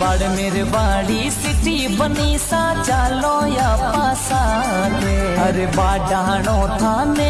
मेरे बाड़ी सिटी बनी सा चालो या पासा रे। अरे बाडाणो थाने